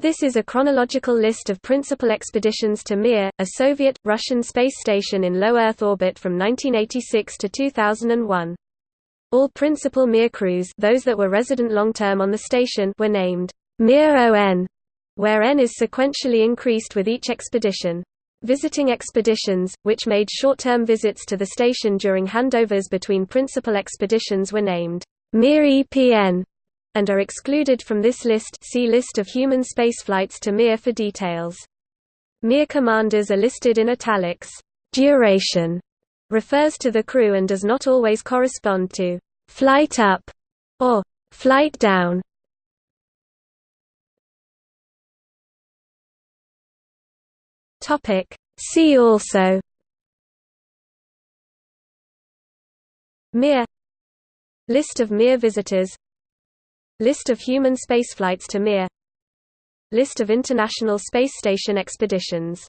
This is a chronological list of principal expeditions to Mir, a Soviet, Russian space station in low Earth orbit from 1986 to 2001. All principal Mir crews those that were resident long-term on the station were named Mir ON, where N is sequentially increased with each expedition. Visiting expeditions, which made short-term visits to the station during handovers between principal expeditions were named Mir EPN and are excluded from this list see List of human spaceflights to Mir for details. Mir commanders are listed in italics. Duration refers to the crew and does not always correspond to flight up or flight down. Topic See also Mir List of Mir visitors List of human spaceflights to Mir. List of International Space Station expeditions